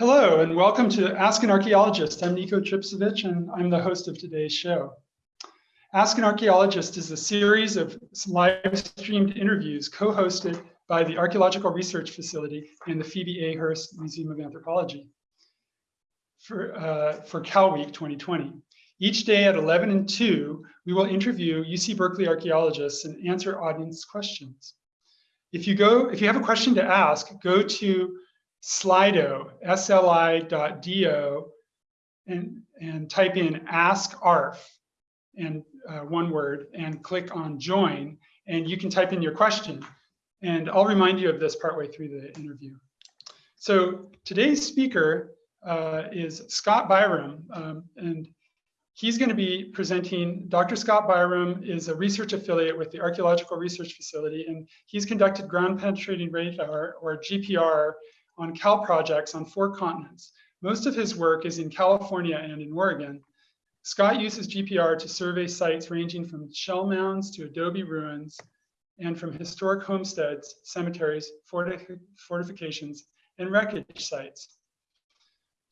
Hello and welcome to Ask an Archaeologist. I'm Nico Tripcevich and I'm the host of today's show. Ask an Archaeologist is a series of live streamed interviews co-hosted by the Archaeological Research Facility and the Phoebe A. Hearst Museum of Anthropology for, uh, for Cal Week 2020. Each day at 11 and 2, we will interview UC Berkeley archaeologists and answer audience questions. If you go, if you have a question to ask, go to Slido, sli.do, and, and type in ask ARF and uh, one word and click on join and you can type in your question. And I'll remind you of this partway through the interview. So today's speaker uh, is Scott Byram um, and He's going to be presenting, Dr. Scott Byram is a research affiliate with the Archaeological Research Facility, and he's conducted ground penetrating radar, or GPR, on CAL projects on four continents. Most of his work is in California and in Oregon. Scott uses GPR to survey sites ranging from shell mounds to adobe ruins and from historic homesteads, cemeteries, fortif fortifications, and wreckage sites.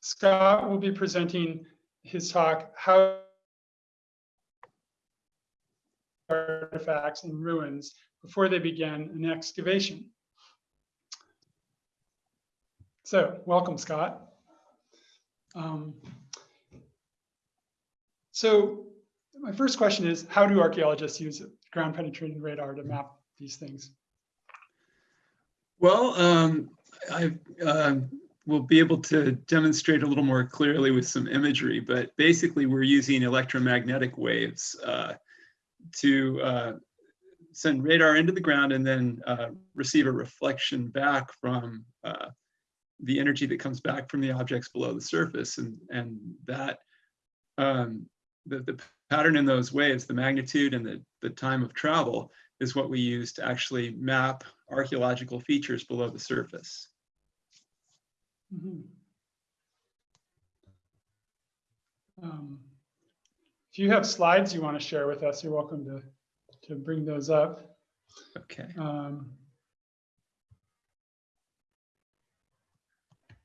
Scott will be presenting his talk, How Artifacts and Ruins Before They Began an Excavation. So welcome, Scott. Um, so my first question is, how do archaeologists use ground penetrating radar to map these things? Well, um, I uh, will be able to demonstrate a little more clearly with some imagery, but basically we're using electromagnetic waves uh, to uh, send radar into the ground and then uh, receive a reflection back from uh, the energy that comes back from the objects below the surface and and that um, the, the pattern in those waves the magnitude and the, the time of travel is what we use to actually map archaeological features below the surface. Mm -hmm. um, if you have slides you want to share with us, you're welcome to, to bring those up. Okay. Um,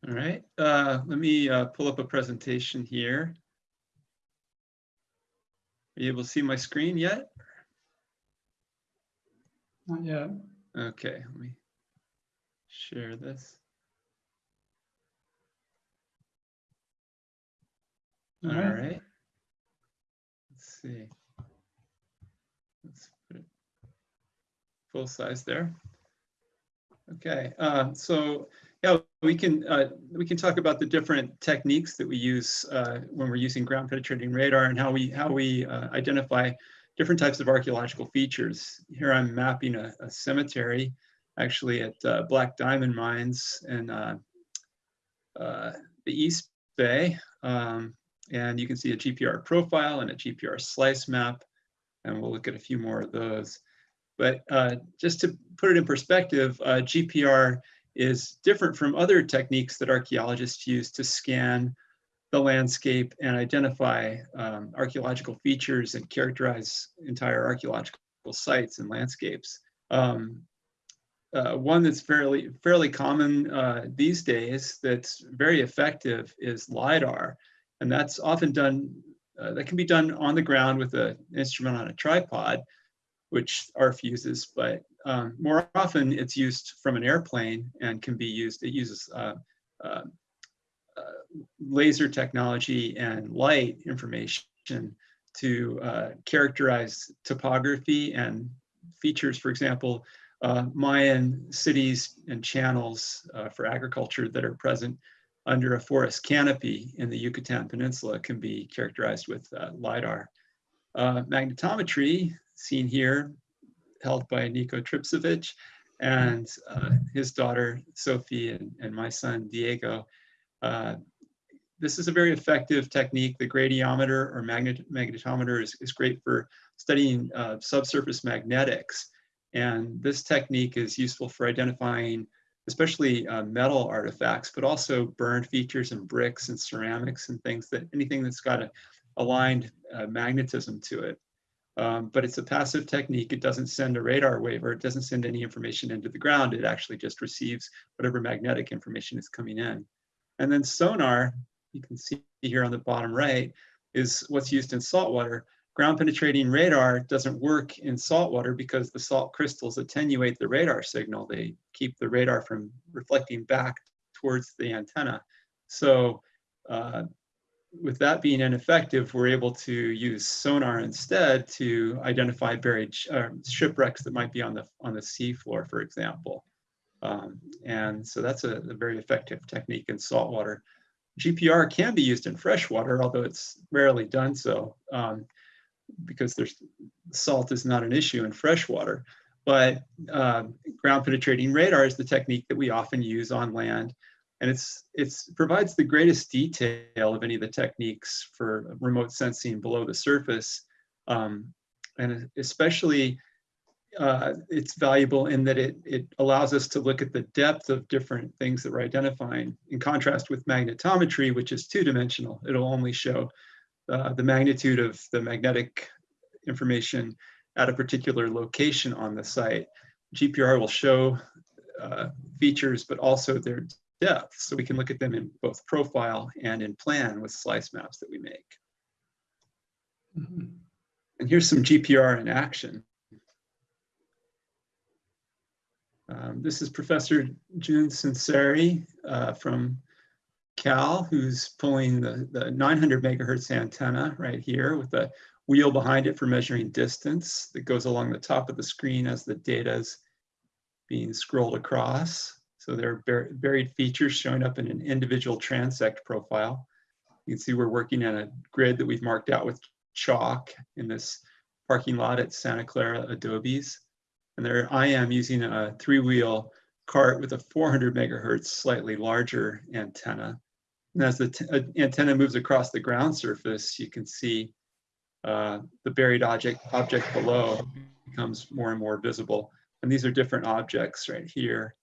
All right, uh, let me uh, pull up a presentation here. Are you able to see my screen yet? Not yet. Okay, let me share this. All right. Let's see. Let's put it full size there. Okay, uh, so yeah, we can uh, we can talk about the different techniques that we use uh, when we're using ground penetrating radar and how we how we uh, identify different types of archaeological features. Here I'm mapping a, a cemetery, actually at uh, Black Diamond Mines in uh, uh, the East Bay, um, and you can see a GPR profile and a GPR slice map, and we'll look at a few more of those. But just to put it in perspective, GPR is different from other techniques that archaeologists use to scan the landscape and identify um, archaeological features and characterize entire archaeological sites and landscapes. Um, uh, one that's fairly fairly common uh, these days that's very effective is LIDAR. And that's often done, uh, that can be done on the ground with an instrument on a tripod, which ARF uses, but um, more often it's used from an airplane and can be used, it uses uh, uh, uh, laser technology and light information to uh, characterize topography and features, for example, uh, Mayan cities and channels for agriculture that are present under a forest canopy in the Yucatan Peninsula can be characterized with LIDAR. magnetometry, seen here, held by Nico Tripcevich and uh, his daughter Sophie and, and my son Diego. Uh, this is a very effective technique. The gradiometer or magnet magnetometer is, is great for studying uh, subsurface magnetics. And this technique is useful for identifying especially uh, metal artifacts, but also burned features and bricks and ceramics and things that anything that's got a aligned uh, magnetism to it. Um, but it's a passive technique. It doesn't send a radar wave or it doesn't send any information into the ground. It actually just receives whatever magnetic information is coming in. And then sonar, you can see here on the bottom right, is what's used in saltwater. Ground penetrating radar doesn't work in saltwater because the salt crystals attenuate the radar signal. They keep the radar from reflecting back towards the antenna. So uh, with that being ineffective, we're able to use sonar instead to identify buried uh, shipwrecks that might be on the on the seafloor, for example. Um, and so that's a, a very effective technique in saltwater. GPR can be used in freshwater, although it's rarely done so um, because there's salt is not an issue in freshwater. But uh, ground penetrating radar is the technique that we often use on land and it's it's provides the greatest detail of any of the techniques for remote sensing below the surface. Um, and especially uh, it's valuable in that it it allows us to look at the depth of different things that we're identifying in contrast with magnetometry which is two-dimensional. It'll only show uh, the magnitude of the magnetic information at a particular location on the site. Gpr will show uh, features but also their depth. So we can look at them in both profile and in plan with slice maps that we make. Mhm. And here's some GPR in action. Um, this is Professor Jun Sunseri uh, from Cal, who's pulling the, the 900 megahertz antenna right here with the wheel behind it for measuring distance that goes along the top of the screen as the data is being scrolled across. So there are bur- buried features showing up in an individual transect profile. You can see we're working on a grid that we've marked out with chalk in this parking lot at Santa Clara Adobes. And there I am using a three-wheel cart with a 400 megahertz, slightly larger antenna. And as the uh, antenna moves across the ground surface, you can see uh, the buried object, object below becomes more and more visible. And these are different objects right here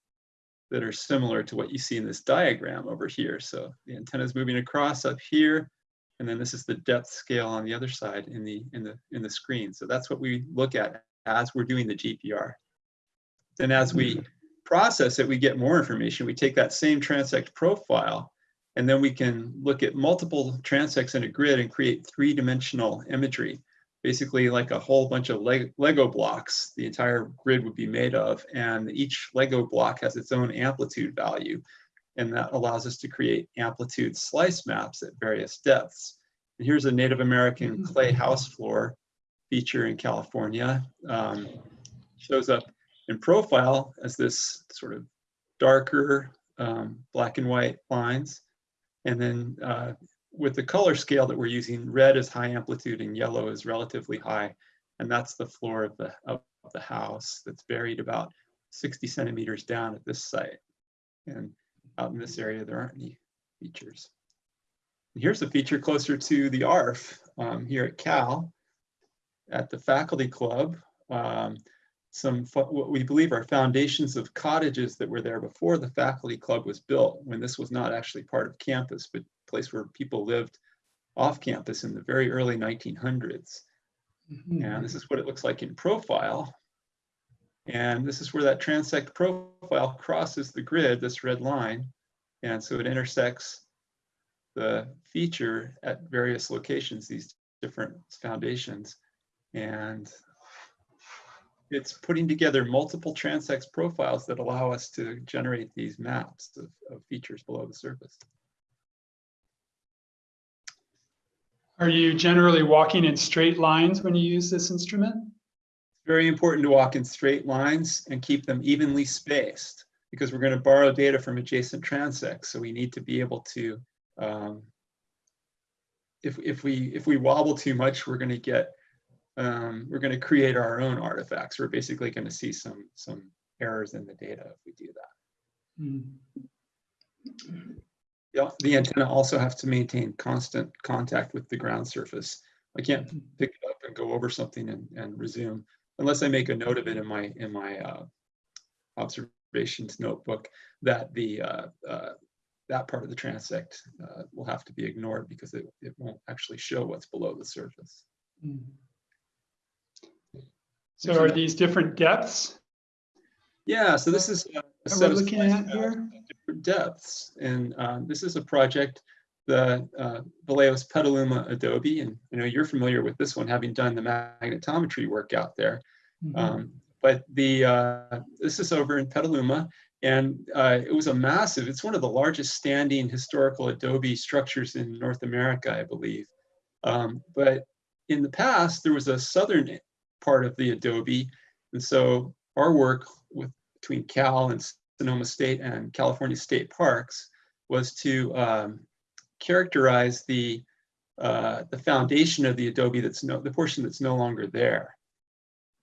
that are similar to what you see in this diagram over here. So the antenna is moving across up here, and then this is the depth scale on the other side in the in the in the screen. So that's what we look at as we're doing the GPR. Then as we mm-hmm. process it, we get more information. We take that same transect profile, and then we can look at multiple transects in a grid and create three-dimensional imagery basically like a whole bunch of Leg- Lego blocks the entire grid would be made of. And each Lego block has its own amplitude value. And that allows us to create amplitude slice maps at various depths. And here's a Native American clay house floor feature in California. Um, shows up in profile as this sort of darker um, black and white lines. And then uh, with the color scale that we're using, red is high amplitude and yellow is relatively high. And that's the floor of the, of the house that's buried about 60 centimeters down at this site. And out in this area, there aren't any features. And here's a feature closer to the ARF um, here at Cal, at the faculty club. Um, some what we believe are foundations of cottages that were there before the faculty club was built, when this was not actually part of campus, but place where people lived off campus in the very early 1900s. Mhm. And this is what it looks like in profile. And this is where that transect profile crosses the grid, this red line. And so it intersects the feature at various locations, these different foundations. And it's putting together multiple transects profiles that allow us to generate these maps of, of features below the surface. Are you generally walking in straight lines when you use this instrument? It's very important to walk in straight lines and keep them evenly spaced because we're going to borrow data from adjacent transects. So we need to be able to, um, if, if we if we wobble too much, we're going to get, um, we're going to create our own artifacts. We're basically going to see some some errors in the data if we do that. Mm. Yeah, the antenna also has to maintain constant contact with the ground surface. I can't pick it up and go over something and, and resume unless I make a note of it in my in my uh, observations notebook that the uh, uh, that part of the transect uh, will have to be ignored because it, it won't actually show what's below the surface. Mm. So are these different depths? Yeah, so this is a a set we're of looking at here? different depths. And um, this is a project, the uh, Vallejos Petaluma Adobe, and I know you're familiar with this one, having done the magnetometry work out there. Mhm. Um, but the uh, this is over in Petaluma, and uh, it was a massive. It's one of the largest standing historical adobe structures in North America, I believe. Um, but in the past, there was a southern part of the adobe, and so our work with between Cal and Sonoma State and California State Parks was to um, characterize the uh, the foundation of the adobe that's no the portion that's no longer there.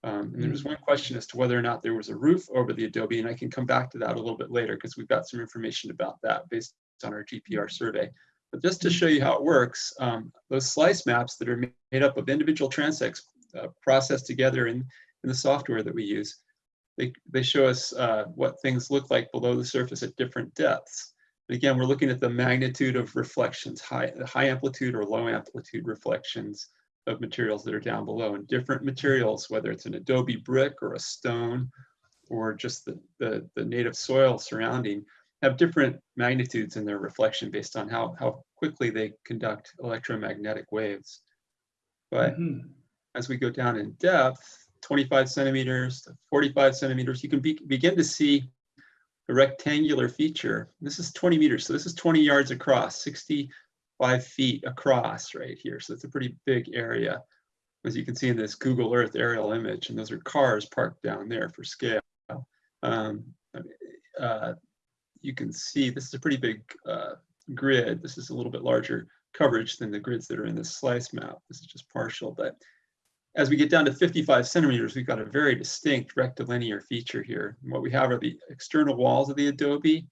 Um, and there was one question as to whether or not there was a roof over the adobe, and I can come back to that a little bit later because we've got some information about that based on our GPR survey. But just to show you how it works, um, those slice maps that are made up of individual transects uh, processed together in, in the software that we use, they, they show us uh, what things look like below the surface at different depths. And again, we're looking at the magnitude of reflections, high, high amplitude or low amplitude reflections of materials that are down below and different materials, whether it's an adobe brick or a stone or just the, the, the native soil surrounding, have different magnitudes in their reflection based on how, how quickly they conduct electromagnetic waves. But Mhm. as we go down in depth, 25 centimeters to 45 centimeters, you can be, begin to see a rectangular feature. This is 20 meters, so this is 20 yards across, 65 feet across right here. So it's a pretty big area, as you can see in this Google Earth aerial image, and those are cars parked down there for scale. Um, uh, you can see this is a pretty big uh, grid. This is a little bit larger coverage than the grids that are in this slice map. This is just partial, but as we get down to 55 centimeters, we've got a very distinct rectilinear feature here. And what we have are the external walls of the adobe,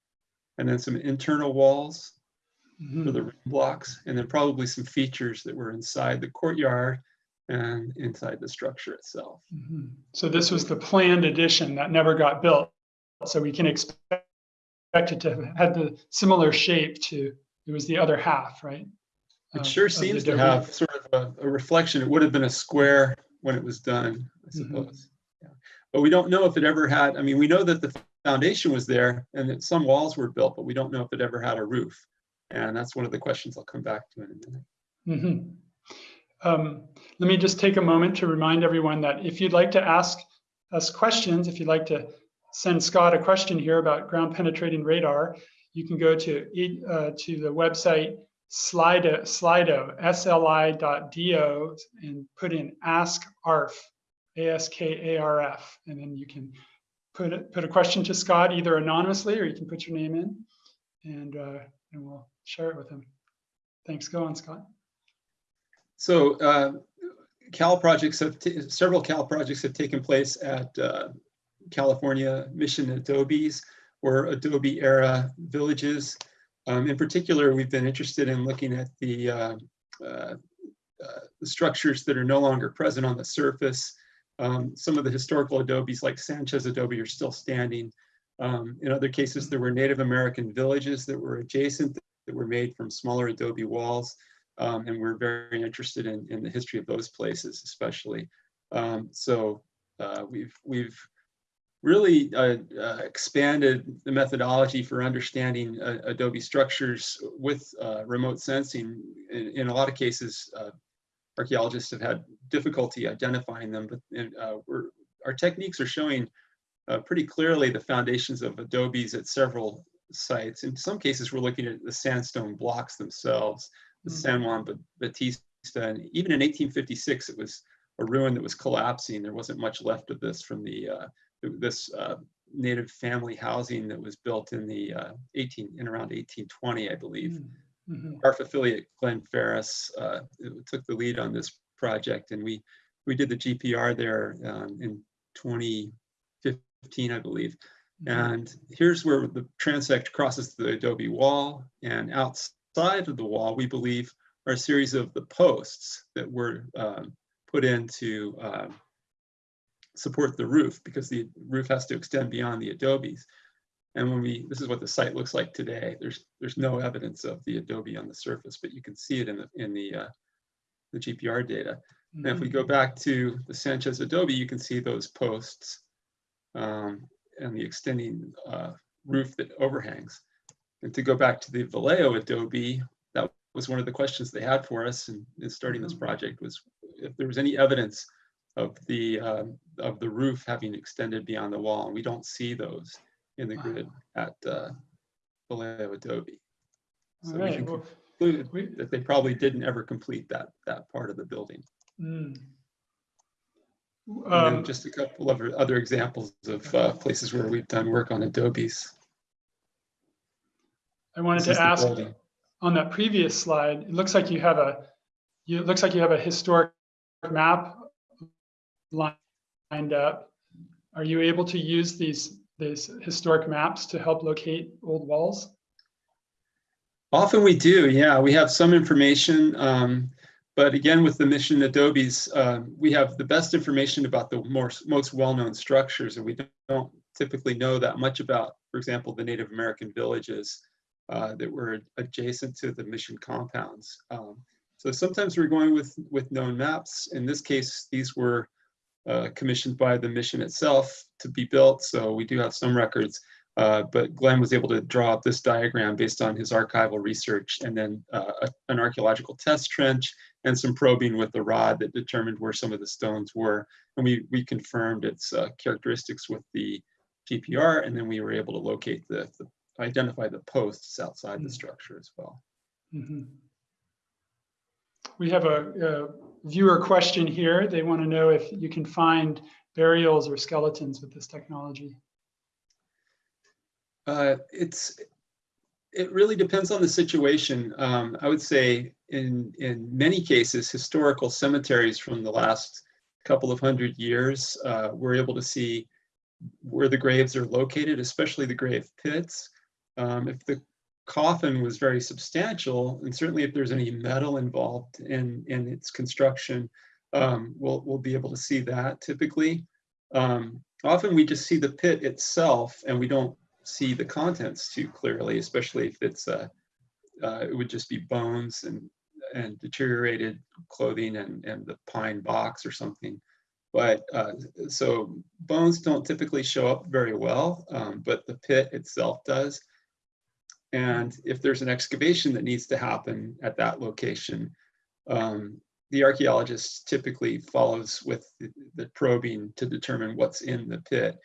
and then some internal walls for Mhm. the ring blocks, and then probably some features that were inside the courtyard and inside the structure itself. Mhm. So this was the planned addition that never got built. So we can expect it to have had the similar shape to, it was the other half, right? It of- sure seems to have sort of a, a reflection. It would have been a square when it was done, I Mhm. suppose. Yeah. But we don't know if it ever had, I mean, we know that the foundation was there and that some walls were built, but we don't know if it ever had a roof. And that's one of the questions I'll come back to in a minute. Mhm. Um, Let me just take a moment to remind everyone that if you'd like to ask us questions, if you'd like to send Scott a question here about ground penetrating radar, you can go to, uh, to the website Slido, Slido, sli.do, and put in ask ARF, A-S-K-A-R-F, and then you can put, it- put a question to Scott either anonymously or you can put your name in and, uh, and we'll share it with him. Thanks. Go on, Scott. So uh, Cal projects have, several Cal projects have taken place at uh, California Mission Adobes or Adobe era villages. Um, In particular, we've been interested in looking at the uh, uh, uh, the structures that are no longer present on the surface. Um, Some of the historical adobes like Sanchez Adobe are still standing. Um, In other cases, there were Native American villages that were adjacent that were made from smaller adobe walls. Um, and we're very interested in, in the history of those places, especially. Um, so uh, we've we've really uh, uh, expanded the methodology for understanding uh, adobe structures with uh, remote sensing. In, in a lot of cases, uh, archaeologists have had difficulty identifying them, but in, uh, we're, our techniques are showing uh, pretty clearly the foundations of adobes at several sites. In some cases, we're looking at the sandstone blocks themselves the Mhm. San Juan Bautista. And even in 1856, it was a ruin that was collapsing. There wasn't much left of this from the uh, th- this uh, native family housing that was built in the uh, 18 in around 1820, I believe. Mhm. Our affiliate Glenn Farris uh, took the lead on this project, and we we did the GPR there um, in 2015, I believe. Mhm. And here's where the transect crosses the adobe wall and outside of the wall, we believe are a series of the posts that were um, put into um, support the roof because the roof has to extend beyond the adobes. And when we, this is what the site looks like today. There's there's no evidence of the adobe on the surface, but you can see it in the in the uh, the GPR data. And if we go back to the Sanchez Adobe, you can see those posts. Um, and the extending uh, roof that overhangs. And to go back to the Vallejo adobe, that was one of the questions they had for us in, in starting this Mhm. project was if there was any evidence of the um, of the roof having extended beyond the wall, and we don't see those in the Wow. grid at uh, Vallejo adobe. All So we right, can well, conclude we, that they probably didn't ever complete that that part of the building. mm. Um, just a couple of other examples of uh, places where we've done work on adobes. I wanted This to ask, on that previous slide, it looks like you have a, you, it looks like you have a historic map lined up. Are you able to use these, these historic maps to help locate old walls? Often we do, yeah. We have some information, um, but again, with the mission adobes, um, we have the best information about the more, most well-known structures, and we don't typically know that much about, for example, the Native American villages uh, that were adjacent to the mission compounds. Um, so sometimes we're going with with known maps. In this case, these were uh, commissioned by the mission itself to be built, so we do have some records. Uh, but Glenn was able to draw up this diagram based on his archival research and then uh, a- an archaeological test trench and some probing with the rod that determined where some of the stones were. And we, we confirmed its uh, characteristics with the GPR, and then we were able to locate the, the identify the posts outside the Mm. structure as well. Mhm. We have a viewer question here. They want to know if you can find burials or skeletons with this technology. Uh, it's, it really depends on the situation. Um, I would say in, in many cases, historical cemeteries from the last couple of hundred years, uh, we're able to see where the graves are located, especially the grave pits. Um, if the coffin was very substantial, and certainly if there's any metal involved in, in its construction, um, we'll, we'll be able to see that typically. Um, often we just see the pit itself and we don't see the contents too clearly, especially if it's uh, uh, it would just be bones and and deteriorated clothing and and the pine box or something. But uh, so bones don't typically show up very well, um, but the pit itself does. And if there's an excavation that needs to happen at that location, um, the archaeologist typically follows with the, the probing to determine what's in the pit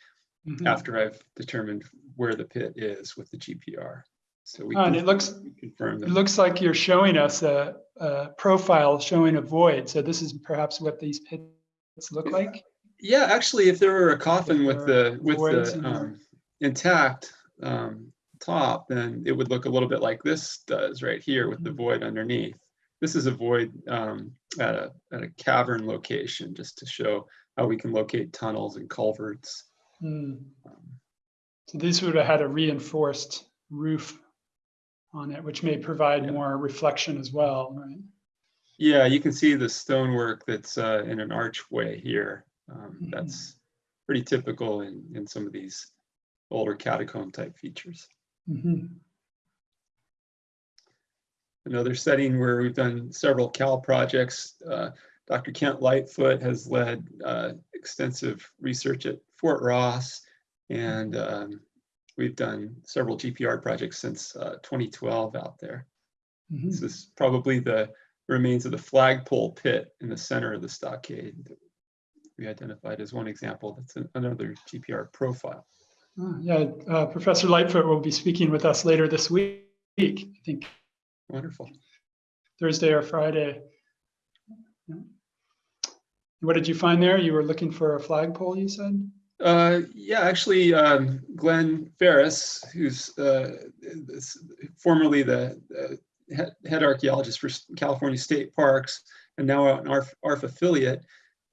Mhm. after I've determined where the pit is with the GPR. So we And can it looks, confirm it looks like you're showing us a, a profile showing a void. So this is perhaps what these pits look Yeah. like. Yeah, actually, if there were a coffin with the, with the um, intact um, top, then it would look a little bit like this does right here with the Mhm. void underneath. This is a void um, at a, at a cavern location, just to show how we can locate tunnels and culverts. Hmm. Um, So these would have had a reinforced roof on it, which may provide Yeah. more reflection as well, right? Yeah, you can see the stonework that's uh, in an archway here. Um, Mhm. That's pretty typical in, in some of these older catacomb type features. Mhm. Another setting where we've done several Cal projects, uh, Dr. Kent Lightfoot has led uh, extensive research at Fort Ross. And um, we've done several GPR projects since uh, 2012 out there. Mhm. This is probably the remains of the flagpole pit in the center of the stockade that we identified as one example. That's an- another GPR profile. Ah, Yeah, uh, Professor Lightfoot will be speaking with us later this week, I think Wonderful. Thursday or Friday. Yeah. What did you find there? You were looking for a flagpole, you said? Uh, yeah, actually, um, Glenn Farris, who's uh, this- formerly the uh, head, head archaeologist for California State Parks and now an ARF, ARF affiliate,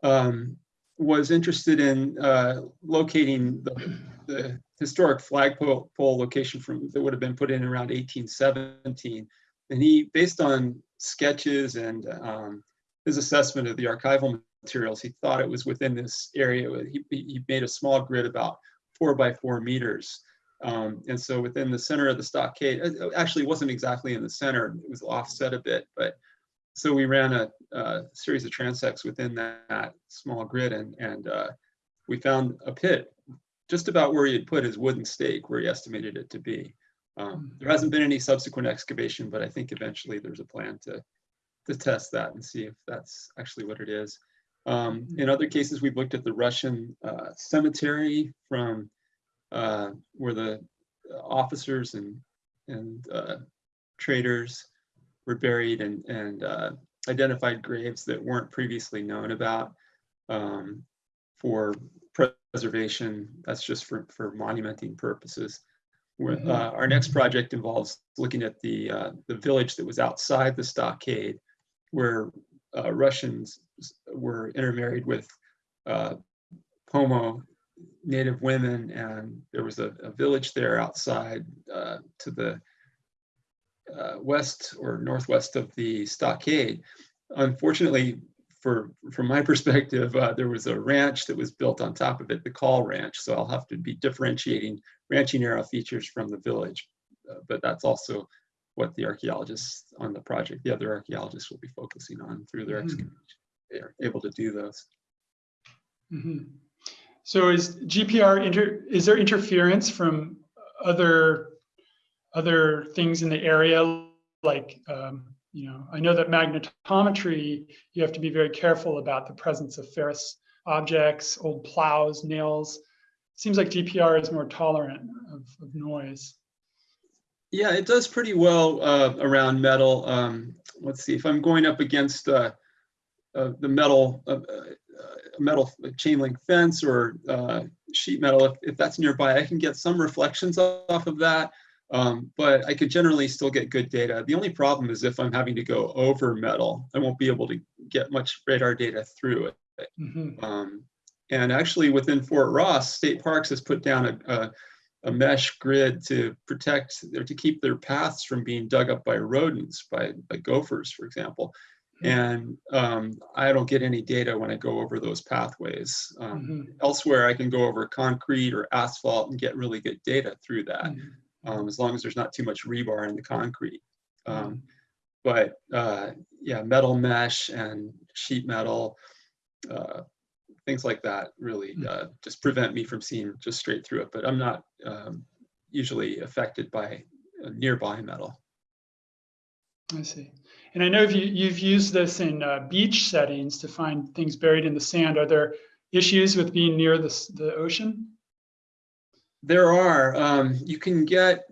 um, was interested in uh, locating the, the historic flagpole location from that would have been put in around 1817. And he, based on sketches and um, his assessment of the archival materials, he thought it was within this area. He, he made a small grid about four by four meters. Um, and so within the center of the stockade, it actually wasn't exactly in the center, it was offset a bit, but so we ran a, a series of transects within that, small grid and, and uh, we found a pit just about where he had put his wooden stake, where he estimated it to be. Um, there hasn't been any subsequent excavation, but I think eventually there's a plan to, to test that and see if that's actually what it is. Um, in other cases, we've looked at the Russian uh, cemetery from uh, where the officers and, and uh, traders were buried and, and uh, identified graves that weren't previously known about um, for preservation. That's just for, for monumenting purposes. Where, Mhm. uh, our next project involves looking at the, uh, the village that was outside the stockade where uh, Russians were intermarried with uh, Pomo native women and there was a, a village there outside uh, to the uh, west or northwest of the stockade. Unfortunately, for from my perspective, uh, there was a ranch that was built on top of it, the Call Ranch. So I'll have to be differentiating ranching arrow features from the village. Uh, but that's also what the archaeologists on the project, the other archaeologists will be focusing on through their Mhm. excavation. They are able to do those. Mhm. So is GPR, inter is there interference from other, other things in the area? Like, um, you know, I know that magnetometry, you have to be very careful about the presence of ferrous objects, old plows, nails. Seems like GPR is more tolerant of, of noise. Yeah, it does pretty well uh, around metal. Um, let's see if I'm going up against uh, uh, the metal, uh, uh, metal chain link fence or uh, sheet metal. If, if that's nearby, I can get some reflections off of that, um, but I could generally still get good data. The only problem is if I'm having to go over metal, I won't be able to get much radar data through it. Mhm. Um, and actually within Fort Ross, State Parks has put down a, a, a mesh grid to protect or to keep their paths from being dug up by rodents, by, by gophers, for example. And um, I don't get any data when I go over those pathways. Um, Mhm. Elsewhere, I can go over concrete or asphalt and get really good data through that, Mhm. Um, as long as there's not too much rebar in the concrete. Um, but uh, yeah, metal mesh and sheet metal, uh, things like that really Mm. uh, just prevent me from seeing just straight through it. But I'm not um, usually affected by uh, nearby metal. I see. And I know you, you've used this in uh, beach settings to find things buried in the sand. Are there issues with being near the, the ocean? There are, um, you can get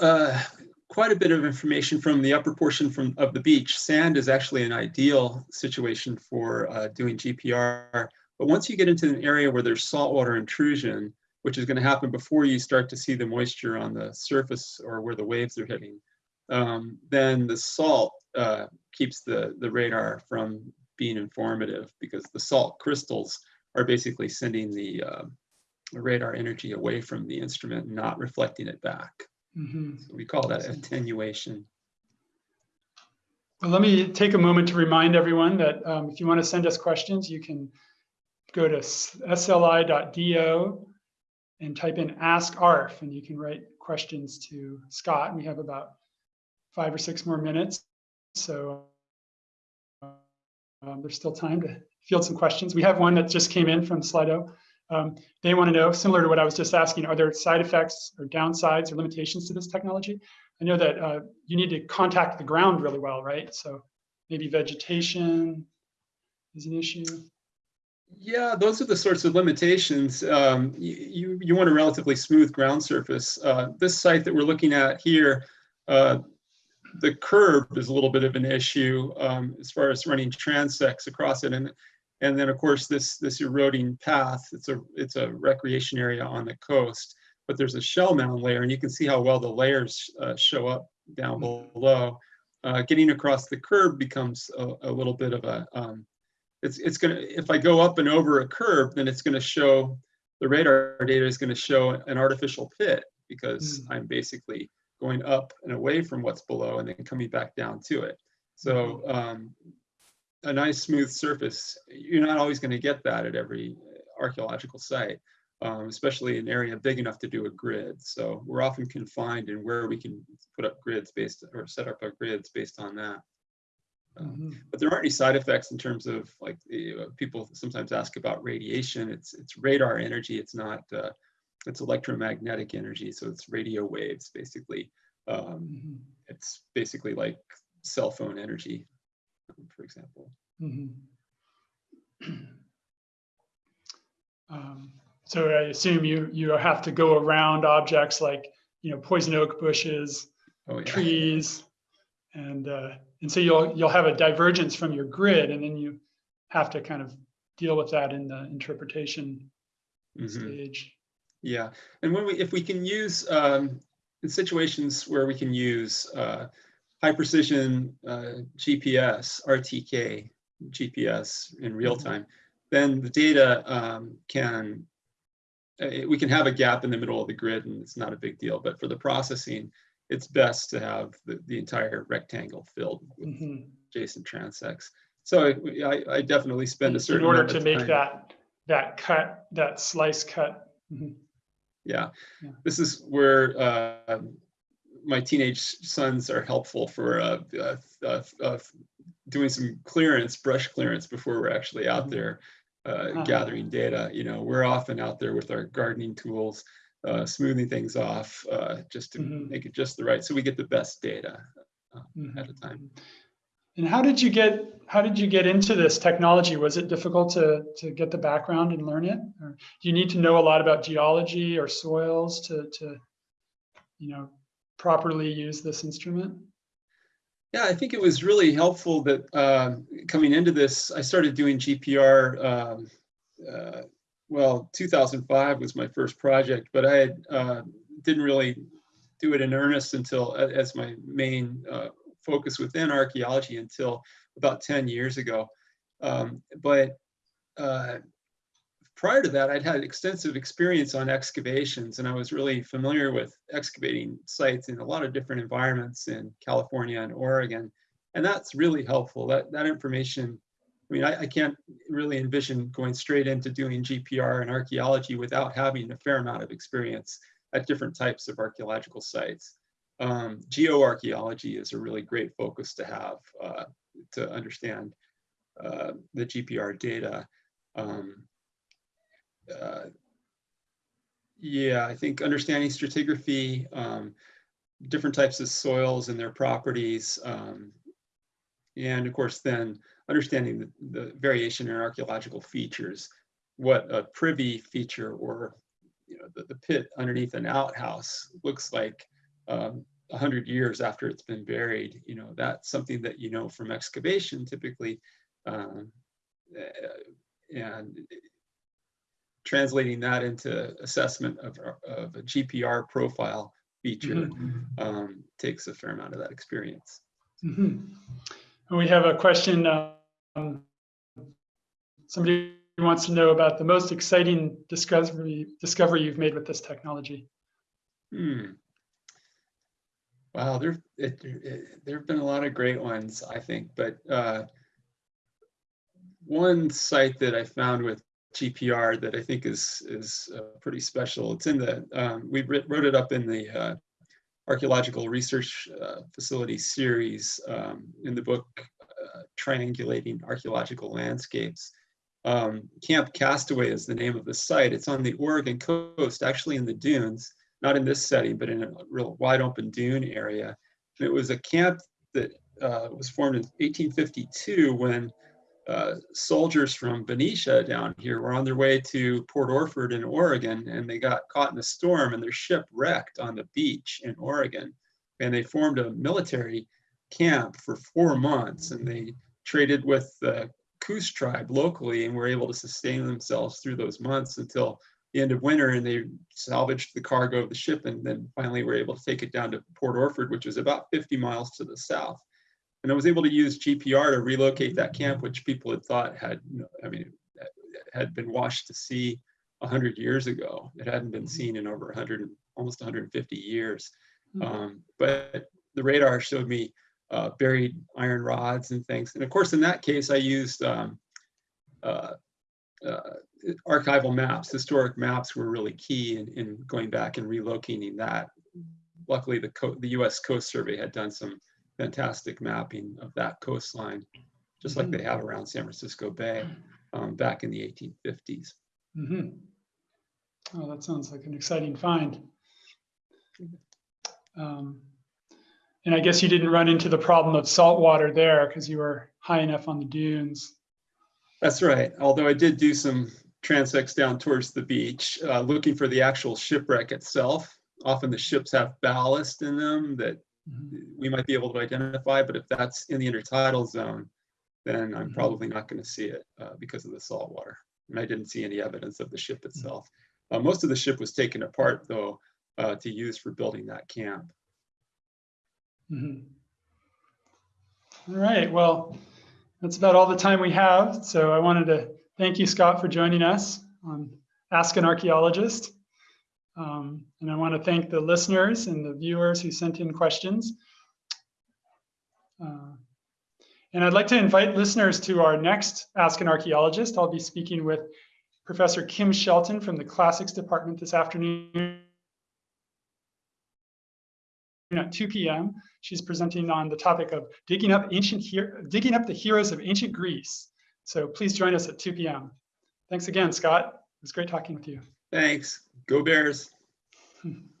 uh, quite a bit of information from the upper portion from, of the beach. Sand is actually an ideal situation for uh, doing GPR. But once you get into an area where there's saltwater intrusion, which is going to happen before you start to see the moisture on the surface or where the waves are hitting, um, then the salt uh, keeps the, the radar from being informative because the salt crystals are basically sending the uh, radar energy away from the instrument not reflecting it back. Mhm. So we call that attenuation. Well, let me take a moment to remind everyone that um, if you want to send us questions, you can go to sli.do and type in ask ARF and you can write questions to Scott. We have about five or six more minutes. So um, there's still time to field some questions. We have one that just came in from Slido. Um, they want to know, similar to what I was just asking, are there side effects or downsides or limitations to this technology? I know that uh, you need to contact the ground really well, right? So maybe vegetation is an issue. Yeah, those are the sorts of limitations. Um, you, you, want a relatively smooth ground surface. Uh, this site that we're looking at here, uh, the curb is a little bit of an issue um, as far as running transects across it. And, and then of course this, this eroding path, it's a, it's a recreation area on the coast, but there's a shell mound layer and you can see how well the layers uh, show up down below. Uh, getting across the curb becomes a, a little bit of a, um, it's, it's gonna, if I go up and over a curb, then it's gonna show, the radar data is gonna show an artificial pit because I'm basically going up and away from what's below and then coming back down to it. So um, a nice smooth surface, you're not always gonna get that at every archaeological site, um, especially an area big enough to do a grid. So we're often confined in where we can put up grids based or set up our grids based on that. Um, Mhm. but there aren't any side effects in terms of like know, people sometimes ask about radiation. It's it's radar energy. It's not uh, it's electromagnetic energy, so it's radio waves basically. Um, Mhm. it's basically like cell phone energy, for example. Mhm. Um, So I assume you, you have to go around objects like, you know, poison oak bushes, Oh yeah. trees. And, uh, and so you'll, you'll have a divergence from your grid and then you have to kind of deal with that in the interpretation Mhm. stage. Yeah, and when we, if we can use, um, in situations where we can use, uh, high precision, uh, GPS, RTK, GPS in real Mhm. time, then the data, um, can, uh, we can have a gap in the middle of the grid and it's not a big deal, but for the processing, it's best to have the, the entire rectangle filled with Mhm. JSON transects. So I, I definitely spend a certain In order to make time- that, that cut, that slice cut. Mhm. Yeah, Yeah. this is where uh, my teenage sons are helpful for uh, uh, uh, uh, doing some clearance, brush clearance before we're actually out Mhm. there uh, Ah. gathering data. You know, we're often out there with our gardening tools, uh, smoothing things off uh, just to Mhm. make it just the right, so we get the best data Mhm. at a time. And how did you get, how did you get into this technology? Was it difficult to, to get the background and learn it? Or do you need to know a lot about geology or soils to, to, you know, properly use this instrument? Yeah, I think it was really helpful that um, coming into this, I started doing GPR. Um, uh, well, 2005 was my first project, but I had, uh, didn't really do it in earnest until as my main uh, focus within archaeology until about 10 years ago. Um, but uh, prior to that, I'd had extensive experience on excavations, and I was really familiar with excavating sites in a lot of different environments in California and Oregon. And that's really helpful. That, that information, I mean, I, I can't really envision going straight into doing GPR and archaeology without having a fair amount of experience at different types of archaeological sites. Um, geoarchaeology is a really great focus to have uh, to understand uh, the GPR data. Um, uh, yeah, I think understanding stratigraphy, um, different types of soils and their properties, um, and of course then understanding the, the variation in archaeological features, what a privy feature or you know the, the pit underneath an outhouse looks like um, 100 years after it's been buried, you know, that's something that you know from excavation typically. Um, uh, and translating that into assessment of, of a GPR profile feature um, takes a fair amount of that experience. Mhm. And we have a question. um, Somebody wants to know about the most exciting discovery, discovery you've made with this technology. Hmm. Wow, there there have been a lot of great ones, I think, but uh, one site that I found with GPR that I think is is uh, pretty special. It's in the um, we wrote it up in the uh, archaeological research uh, facility series um, in the book uh, Triangulating Archaeological Landscapes. Um, Camp Castaway is the name of the site. It's on the Oregon coast, actually in the dunes not in this setting, but in a real wide open dune area. And it was a camp that uh, was formed in 1852 when uh, soldiers from Benicia down here were on their way to Port Orford in Oregon, and they got caught in a storm and their ship wrecked on the beach in Oregon. And they formed a military camp for four months, and they traded with the Coos tribe locally and were able to sustain themselves through those months until the end of winter and they salvaged the cargo of the ship and then finally were able to take it down to Port Orford, which was about 50 miles to the south. And I was able to use GPR to relocate that camp, which people had thought had, I mean, had been washed to sea 100 years ago. It hadn't been seen in over 100, almost 150 years. Um, but the radar showed me uh, buried iron rods and things. And of course, in that case, I used um, uh, uh, archival maps, historic maps were really key in, in going back and relocating that. Luckily, the, the US Coast Survey had done some fantastic mapping of that coastline, just like they have around San Francisco Bay um, back in the 1850s. Mhm. Oh, that sounds like an exciting find. Um, And I guess you didn't run into the problem of salt water there because you were high enough on the dunes. That's right. Although I did do some transects down towards the beach, uh, looking for the actual shipwreck itself. Often the ships have ballast in them that. We might be able to identify, but if that's in the intertidal zone, then I'm Mhm. probably not going to see it uh, because of the salt water. And I didn't see any evidence of the ship itself. Uh, most of the ship was taken apart though uh, to use for building that camp. Mhm. All right, well, that's about all the time we have. So I wanted to thank you, Scott, for joining us on Ask an Archaeologist. Um, And I want to thank the listeners and the viewers who sent in questions. Uh, And I'd like to invite listeners to our next Ask an Archaeologist. I'll be speaking with Professor Kim Shelton from the Classics Department this afternoon at 2 p.m. She's presenting on the topic of digging up ancient digging up the heroes of ancient Greece. So please join us at 2 p.m. Thanks again, Scott. It was great talking with you. Thanks. Go Bears.